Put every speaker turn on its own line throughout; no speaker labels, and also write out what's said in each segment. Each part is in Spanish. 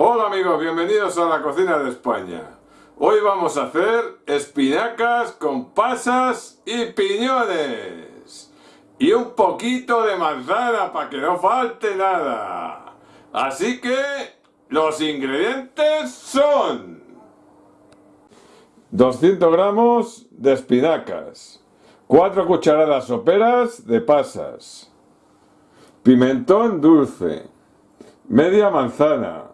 Hola amigos, bienvenidos a la cocina de España. Hoy vamos a hacer espinacas con pasas y piñones. Y un poquito de manzana para que no falte nada. Así que los ingredientes son 200 gramos de espinacas, 4 cucharadas soperas de pasas, pimentón dulce, media manzana,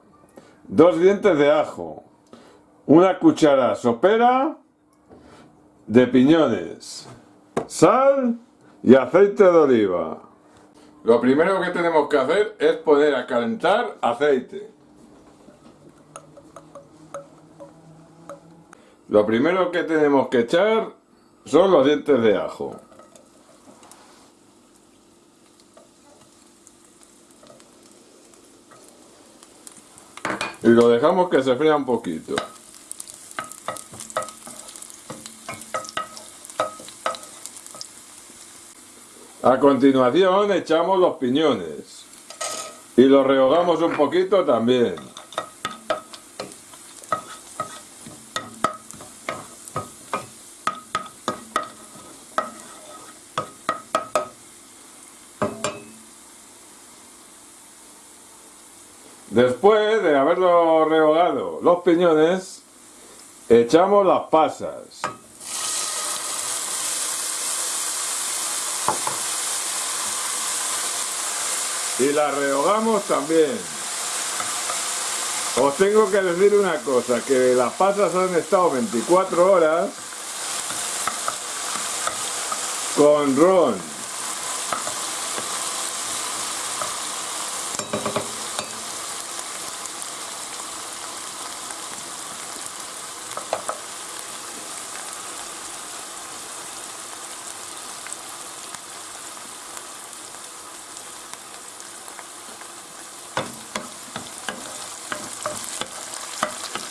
dos dientes de ajo, una cuchara sopera de piñones, sal y aceite de oliva. Lo primero que tenemos que hacer es poner a calentar aceite. Lo primero que tenemos que echar son los dientes de ajo. Y lo dejamos que se fría un poquito. A continuación echamos los piñones y los rehogamos un poquito también. Después de haberlo rehogado los piñones, echamos las pasas. Y las rehogamos también. Os tengo que decir una cosa, que las pasas han estado 24 horas con ron.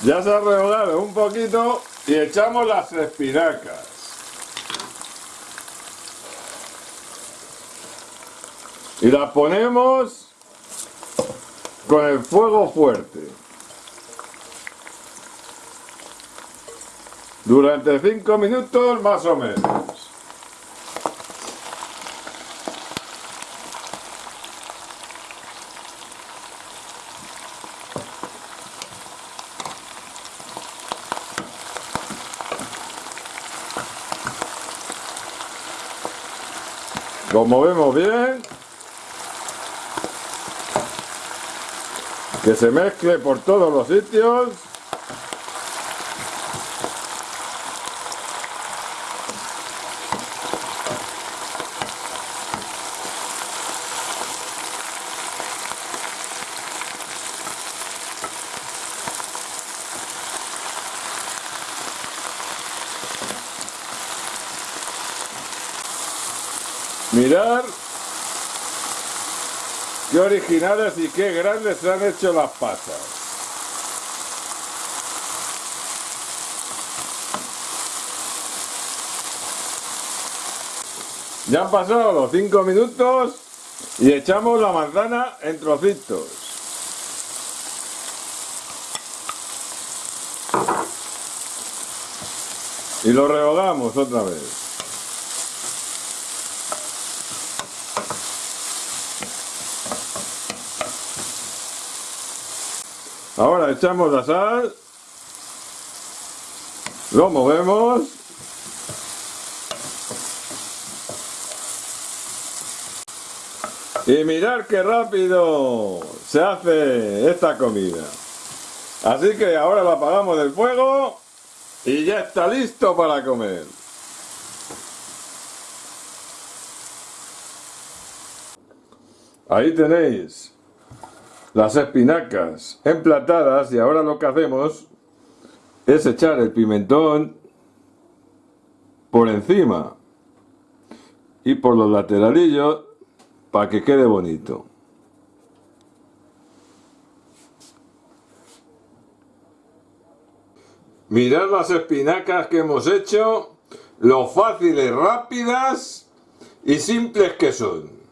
Ya se ha rehogado un poquito y echamos las espinacas. Y las ponemos con el fuego fuerte. Durante 5 minutos más o menos. Lo movemos bien. Que se mezcle por todos los sitios. Mirar qué originales y qué grandes se han hecho las pasas. Ya han pasado los 5 minutos y echamos la manzana en trocitos. Y lo rehogamos otra vez. Ahora echamos la sal, lo movemos y mirar qué rápido se hace esta comida. Así que ahora la apagamos del fuego y ya está listo para comer. Ahí tenéis las espinacas emplatadas y ahora lo que hacemos es echar el pimentón por encima y por los lateralillos para que quede bonito. Mirad las espinacas que hemos hecho, lo fáciles, rápidas y simples que son.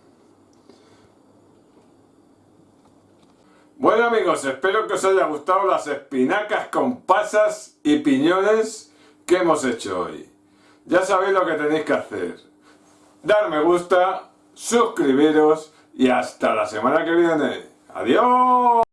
Bueno amigos, espero que os haya gustado las espinacas con pasas y piñones que hemos hecho hoy. Ya sabéis lo que tenéis que hacer. Dar me gusta, suscribiros y hasta la semana que viene. ¡Adiós!